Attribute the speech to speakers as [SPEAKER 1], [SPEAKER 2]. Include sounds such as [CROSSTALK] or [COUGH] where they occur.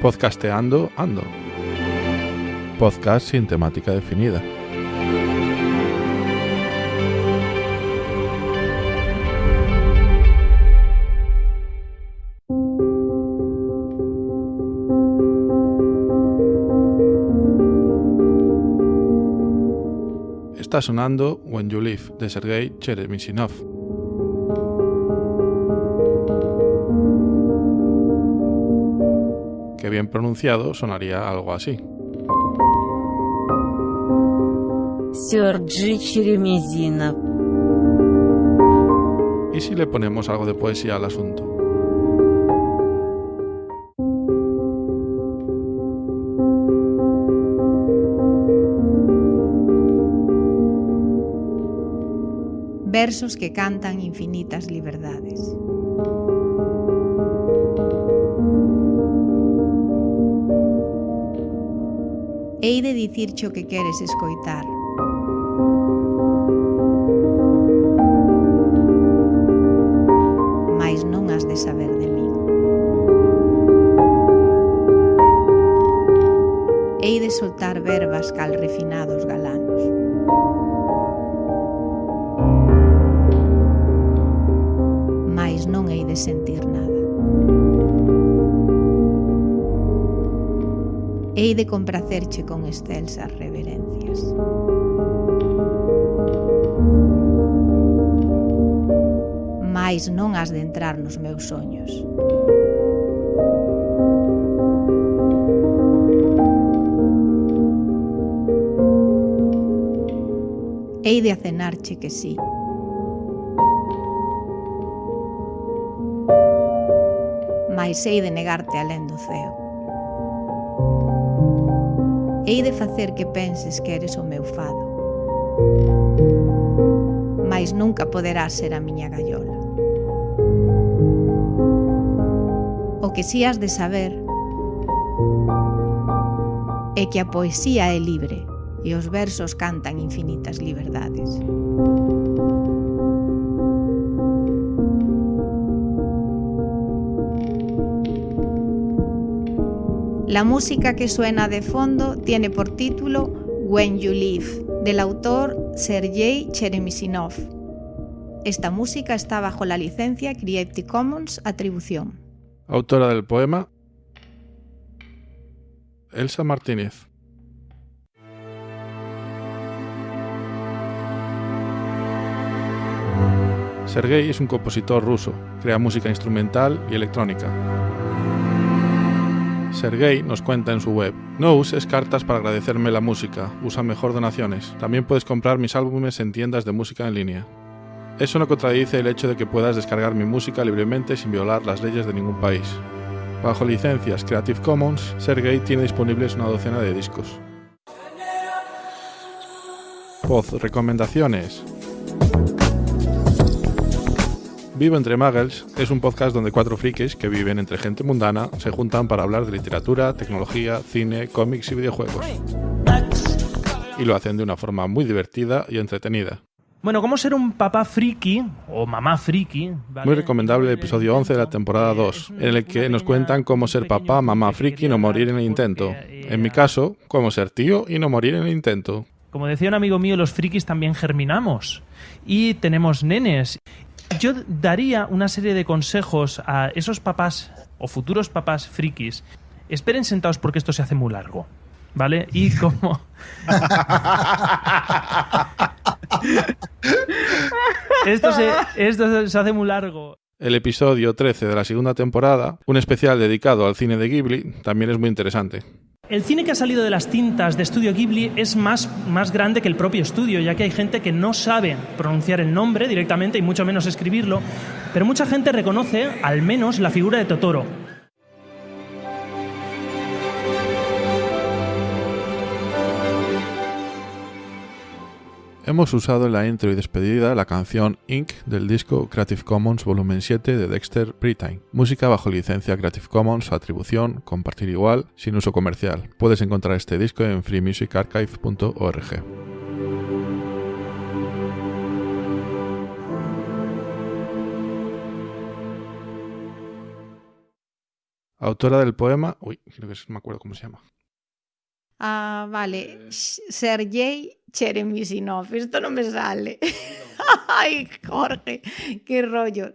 [SPEAKER 1] Podcasteando Ando. Podcast sin temática definida. Está sonando When You Live de Sergei Cheremisinov. Que bien pronunciado sonaría algo así. ¿Y si le ponemos algo de poesía al asunto?
[SPEAKER 2] versos que cantan infinitas liberdades. hei de dicirche o que queres escoitar. Mais non has de saber de mí. Hei de soltar verbas cal refinados galanos. Mais non hei de sentir hei de compracerche con excelsas reverencias. Mais non has de entrar nos meus soños. Hei de acenarche que sí. Mais hei de negarte alén do ceo. Hei de facer que penses que eres o meu fado. Mais nunca poderás ser a miña gallola. O que si has de saber é que a poesía é libre e os versos cantan infinitas liberdades. La música que suena de fondo tiene por título When You Live, del autor Sergei Cheremisinov. Esta música está bajo la licencia Creative Commons Atribución.
[SPEAKER 1] Autora del poema Elsa Martínez. Sergei es un compositor ruso, crea música instrumental y electrónica. Sergei nos cuenta en su web, no uses cartas para agradecerme la música, usa mejor donaciones. También puedes comprar mis álbumes en tiendas de música en línea. Eso no contradice el hecho de que puedas descargar mi música libremente sin violar las leyes de ningún país. Bajo licencias Creative Commons, Sergei tiene disponibles una docena de discos. Voz Recomendaciones Vivo entre Muggles es un podcast donde cuatro frikis que viven entre gente mundana se juntan para hablar de literatura, tecnología, cine, cómics y videojuegos. Y lo hacen de una forma muy divertida y entretenida.
[SPEAKER 3] Bueno, ¿cómo ser un papá friki o mamá friki? ¿vale?
[SPEAKER 1] Muy recomendable el episodio 11 de la temporada 2, en el que nos cuentan cómo ser papá, mamá friki y no morir en el intento. En mi caso, cómo ser tío y no morir en el intento.
[SPEAKER 3] Como decía un amigo mío, los frikis también germinamos y tenemos nenes. Yo daría una serie de consejos a esos papás o futuros papás frikis. Esperen sentados porque esto se hace muy largo. ¿Vale? Y [LAUGHS] como. esto, se, esto se hace muy largo.
[SPEAKER 1] El episodio 13 de la segunda temporada, un especial dedicado al cine de Ghibli, también es muy interesante.
[SPEAKER 3] El cine que ha salido de las tintas de Estudio Ghibli es más, más grande que el propio estudio, ya que hay gente que no sabe pronunciar el nombre directamente y mucho menos escribirlo, pero mucha gente reconoce al menos la figura de Totoro.
[SPEAKER 1] Hemos usado en la intro y despedida la canción Ink del disco Creative Commons Volumen 7 de Dexter Britain. Música bajo licencia Creative Commons, atribución, compartir igual, sin uso comercial. Puedes encontrar este disco en freemusicarchive.org. Autora del poema. Uy, creo que es- me acuerdo cómo se llama.
[SPEAKER 2] Ah, vale. Sh- Sergei Cheremisinov. Esto no me sale. [LAUGHS] Ay, Jorge, qué rollo.